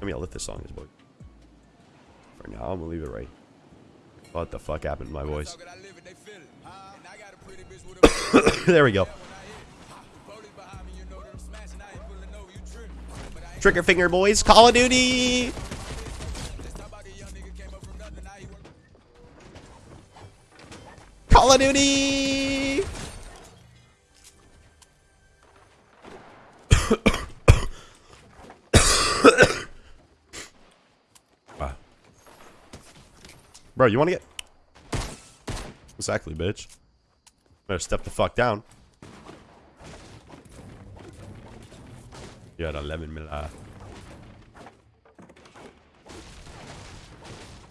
Let me lift this song, this boy. For now, I'm gonna leave it right. What the fuck happened to my voice? there we go. Trigger finger boys, Call of Duty! Call of Duty! Bro, you wanna get... Exactly, bitch. Better step the fuck down. You had 11 mil. Uh.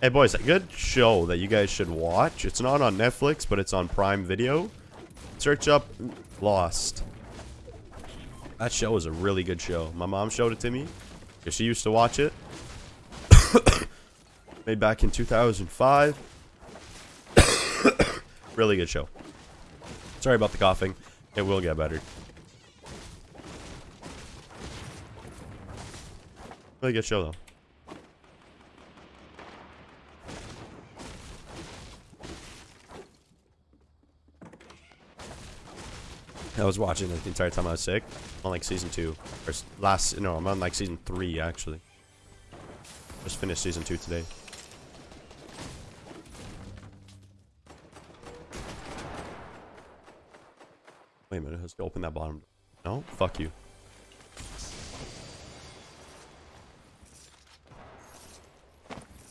Hey boys, a good show that you guys should watch. It's not on Netflix, but it's on Prime Video. Search up Lost. That show is a really good show. My mom showed it to me because she used to watch it. Made back in 2005. really good show. Sorry about the coughing. It will get better. Really good show, though. I was watching it the entire time I was sick. On like season two. Or last, no, I'm on like season three, actually. Just finished season two today. Let's open that bottom. No? Fuck you.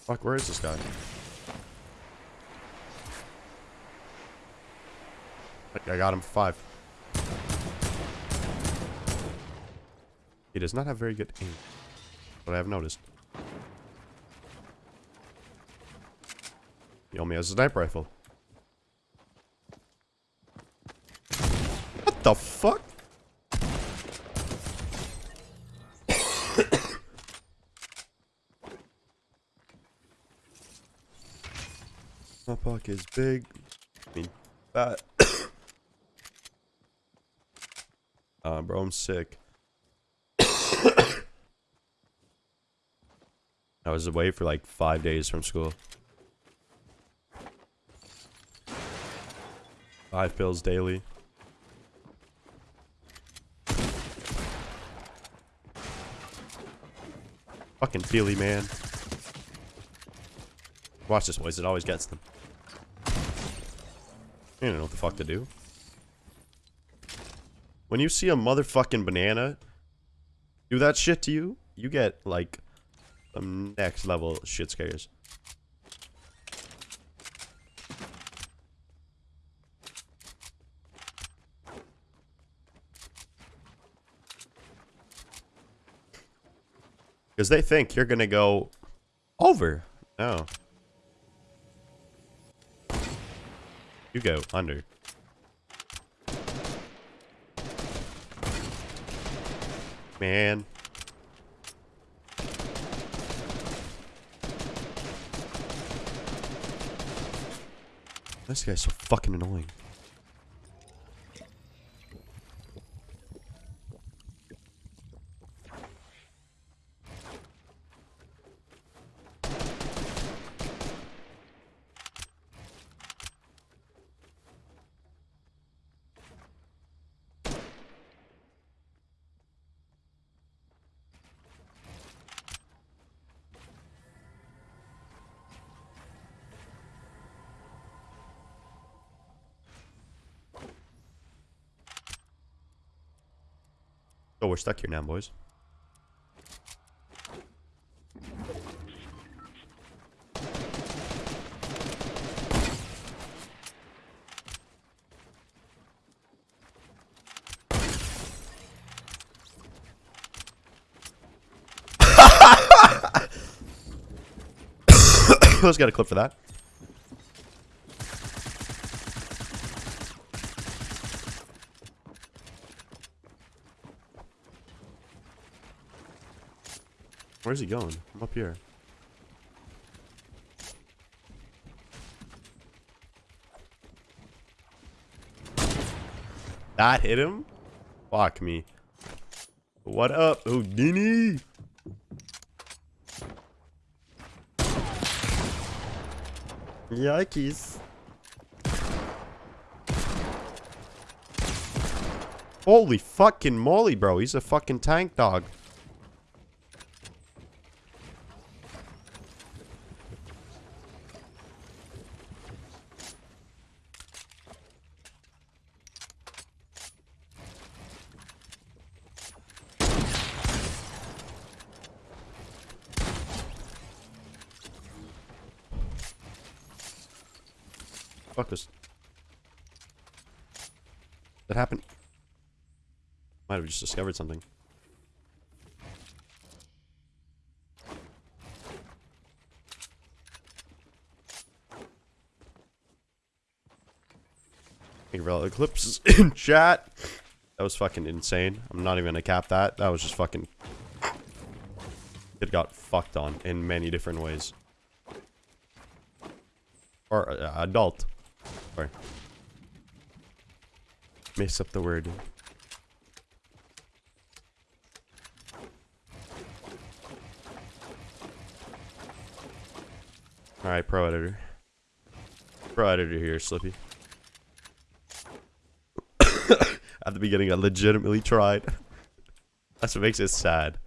Fuck, where is this guy? I got him five. He does not have very good aim. But I have noticed. He only has a sniper rifle. The fuck? My pocket is big. I mean, fat. uh, bro, I'm sick. I was away for like five days from school. Five pills daily. Fucking Peely, man. Watch this, boys. It always gets them. You don't know what the fuck to do. When you see a motherfucking banana do that shit to you, you get, like, some next level shit scares. Because they think you're going to go over. No. You go under. Man. This guy's so fucking annoying. Oh, we're stuck here now, boys. Let's get a clip for that. Where's he going? I'm up here. That hit him? Fuck me. What up, Houdini? Yikes. Holy fucking moly, bro. He's a fucking tank dog. Might have just discovered something. Thank you for all the clips in chat. That was fucking insane. I'm not even gonna cap that. That was just fucking... It got fucked on in many different ways. Or uh, adult. Sorry. Mess up the word. Alright, pro editor. Pro editor here, Slippy. At the beginning, I legitimately tried. That's what makes it sad.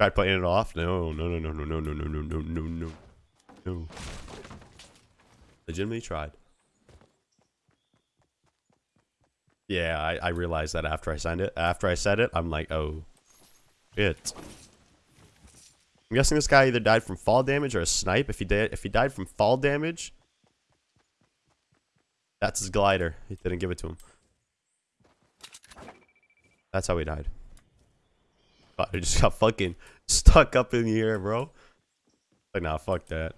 Tried playing it off? No, no, no, no, no, no, no, no, no, no, no, no. No. Legitimately tried. Yeah, I, I realized that after I signed it. After I said it, I'm like, oh. It. I'm guessing this guy either died from fall damage or a snipe. If he did, if he died from fall damage, that's his glider. He didn't give it to him. That's how he died. He just got fucking stuck up in the air, bro. Like, nah, fuck that.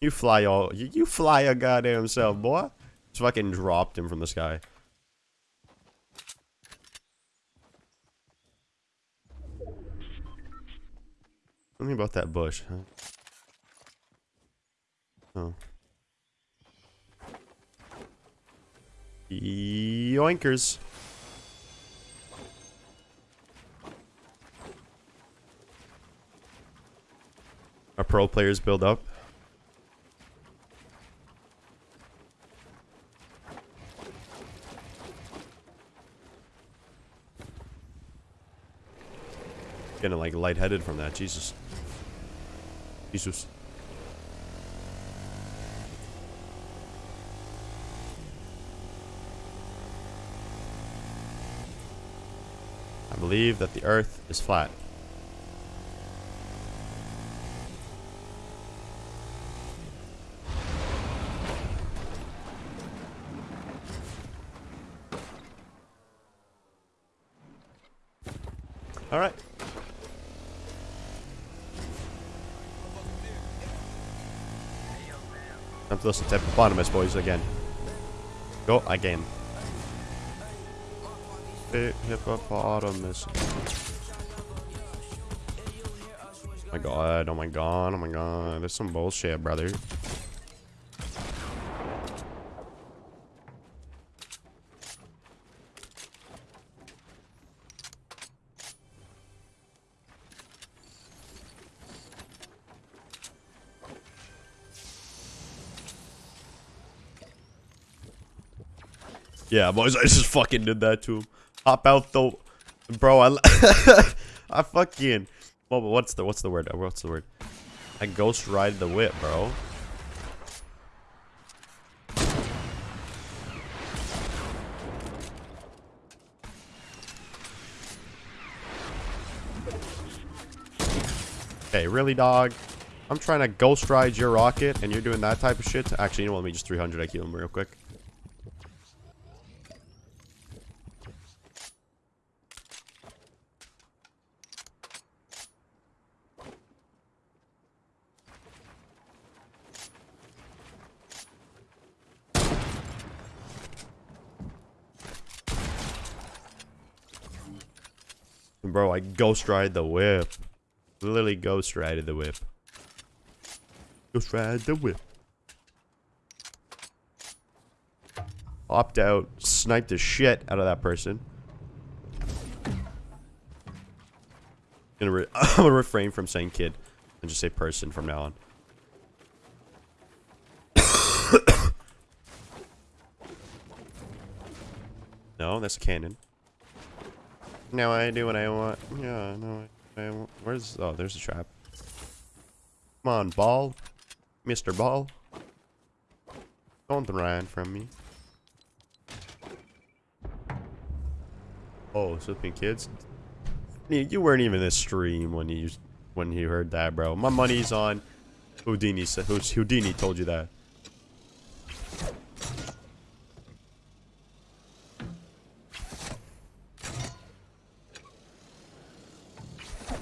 You fly all, you, you fly a goddamn self, boy. Just fucking dropped him from the sky. Me about that bush, huh? Oh. Yoinkers. Our pro players build up. Getting like lightheaded from that, Jesus. Jesus. I believe that the earth is flat. All Time to listen to Hippopotamus Boys again. Go again. Hippopotamus. Oh my god, oh my god, oh my god. There's some bullshit, brother. Yeah, boys, I just fucking did that to him. Hop out the, bro. I, I fucking. Well, what's the what's the word? What's the word? I ghost ride the whip, bro. Okay, really, dog? I'm trying to ghost ride your rocket, and you're doing that type of shit? Actually, you know what? Let me just 300 IQ him real quick. Bro, I ghost ride the whip. Literally ghost ride the whip. Ghost ride the whip. Opt out, snipe the shit out of that person. Gonna I'm gonna refrain from saying kid. And just say person from now on. no, that's a cannon. Now I do what I want. Yeah, no, I, I. Where's... Oh, there's a trap. Come on, ball. Mr. Ball. Don't run from me. Oh, flipping kids. You weren't even in the stream when you when you heard that, bro. My money's on Houdini. Houdini told you that?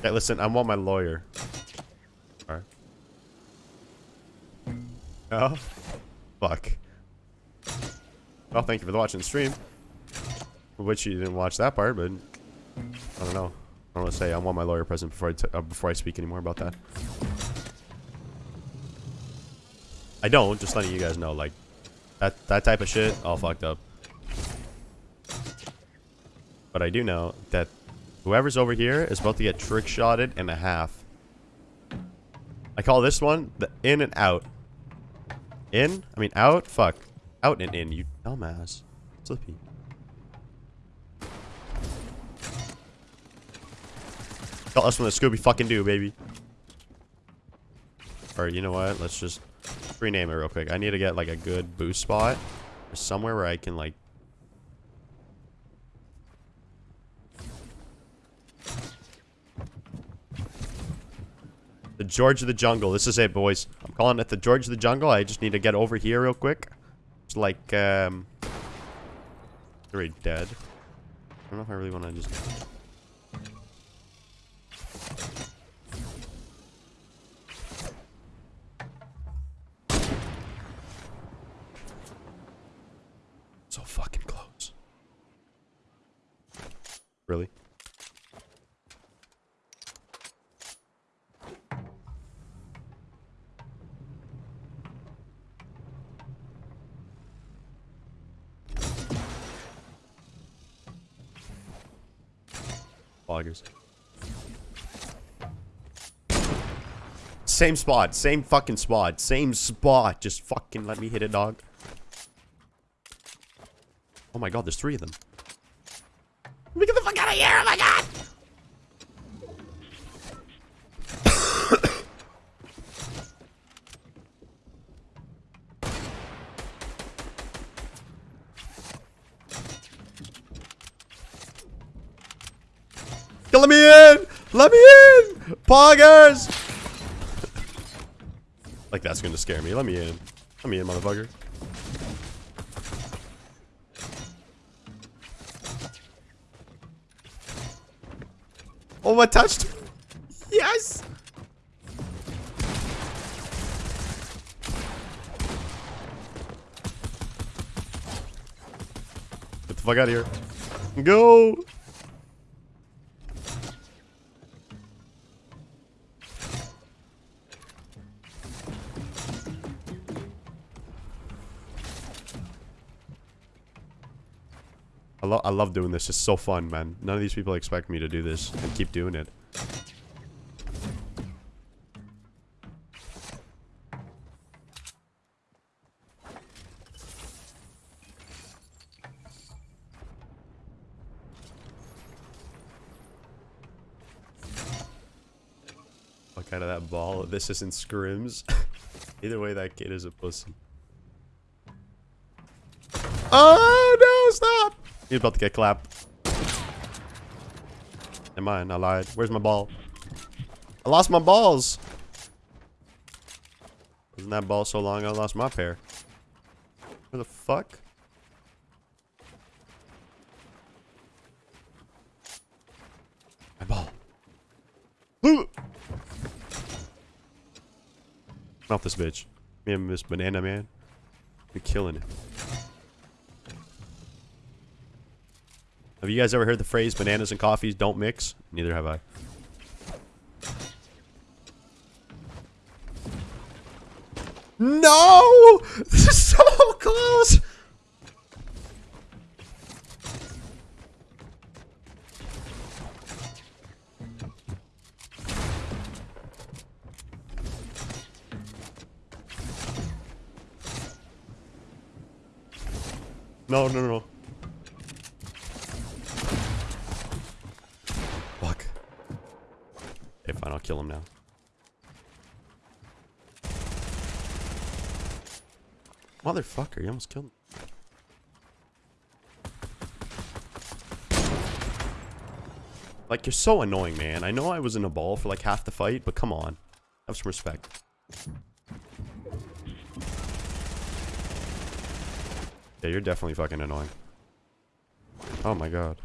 Okay, listen. I want my lawyer. Alright. Oh, fuck. Well, thank you for watching the stream. Which you didn't watch that part, but I don't know. I want to say. I want my lawyer present before I t uh, before I speak anymore about that. I don't. Just letting you guys know, like that that type of shit, all fucked up. But I do know that whoever's over here is about to get trick shotted in a half. I call this one the in and out. In? I mean out? Fuck. Out and in, you dumbass. Slippy. Tell us what the Scooby fucking do, baby. Or you know what? Let's just rename it real quick. I need to get like a good boost spot. Somewhere where I can like George of the Jungle. This is it, boys. I'm calling it the George of the Jungle. I just need to get over here real quick. It's like, um... They're dead. I don't know if I really want to just... So fucking close. Really? Same spot. Same fucking spot. Same spot. Just fucking let me hit it, dog. Oh my god, there's three of them. Let me get the fuck out of here! Oh my god! Let me in! Let me in! Poggers! like that's gonna scare me. Let me in. Let me in, motherfucker. Oh, I touched. Yes! Get the fuck out of here. Go! I, lo I love doing this. It's so fun, man. None of these people expect me to do this and keep doing it. Fuck out of that ball. This isn't scrims. Either way, that kid is a pussy. Oh, no, stop! He's about to get clapped. Am I? I lied. Where's my ball? I lost my balls! Wasn't that ball so long I lost my pair? Where the fuck? My ball. Ooh! This bitch. Me and Miss Banana Man. We're killing it. Have you guys ever heard the phrase, bananas and coffees don't mix? Neither have I. No! This is so close! No, no, no, no. Kill him now. Motherfucker, you almost killed me. Like, you're so annoying, man. I know I was in a ball for like half the fight, but come on. Have some respect. Yeah, you're definitely fucking annoying. Oh my god.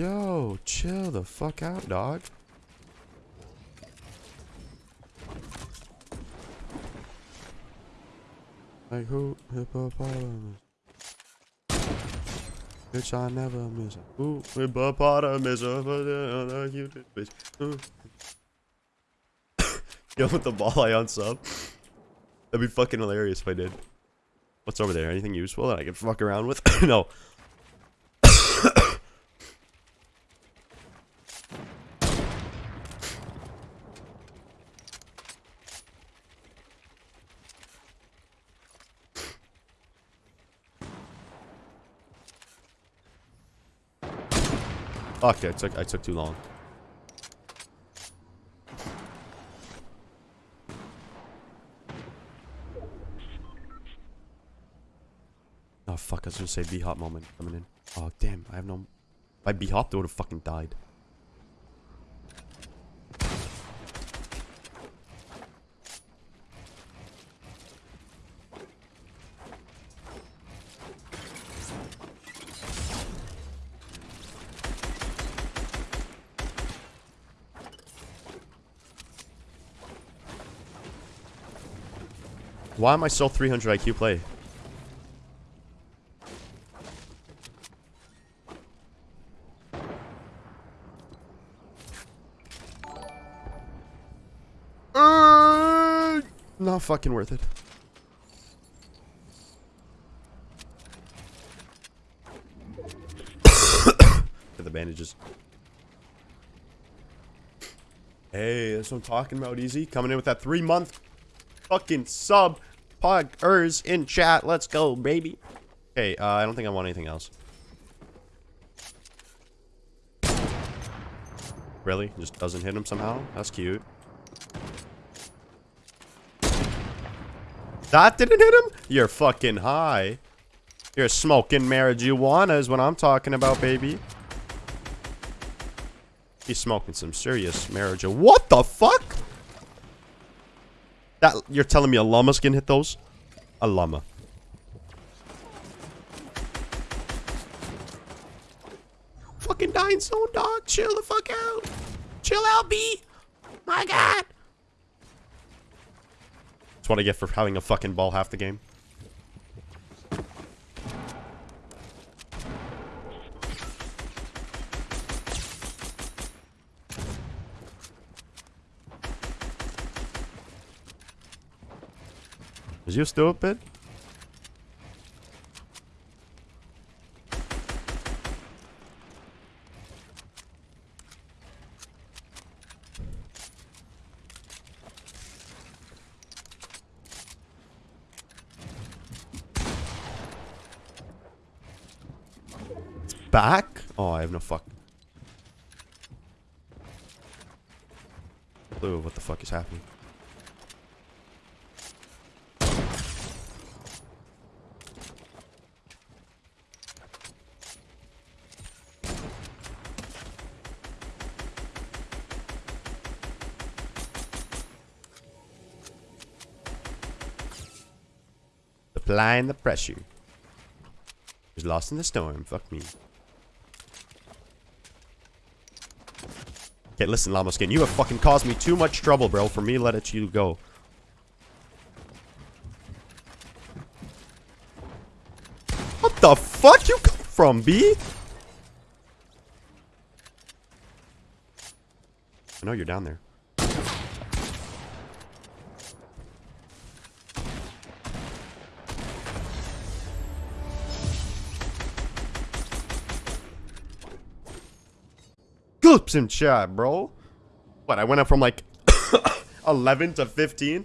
Yo, chill the fuck out, dog. Like who hippopotamus? Bitch, I never miss. Who hippopotamus? Bitch. Hmm. Ooh. Yo, with the ball I unsub. That'd be fucking hilarious if I did. What's over there? Anything useful that I can fuck around with? no. Fuck, I took I took too long. Oh fuck, I was gonna say B-hop moment coming in. Oh damn, I have no... If I B-hopped, I would've fucking died. Why am I still 300 IQ play? Uh, not fucking worth it. The bandages. Hey, that's what I'm talking about, Easy. Coming in with that three month fucking sub Poggers in chat. Let's go, baby. Okay, uh, I don't think I want anything else. Really? Just doesn't hit him somehow? That's cute. That didn't hit him? You're fucking high. You're smoking marijuana is what I'm talking about, baby. He's smoking some serious marijuana. What the fuck? That you're telling me a llama's gonna hit those? A llama. Fucking dying zone, dog. Chill the fuck out. Chill out, B. My god. That's what I get for having a fucking ball half the game. Is you stupid? It's back? Oh, I have no fuck. Clue what the fuck is happening. Applying the pressure. He's lost in the storm. Fuck me. Okay, listen, Llama Skin. You have fucking caused me too much trouble, bro, for me let it you go. What the fuck you come from, B? I know you're down there. Clips in chat, bro. What, I went up from like 11 to 15?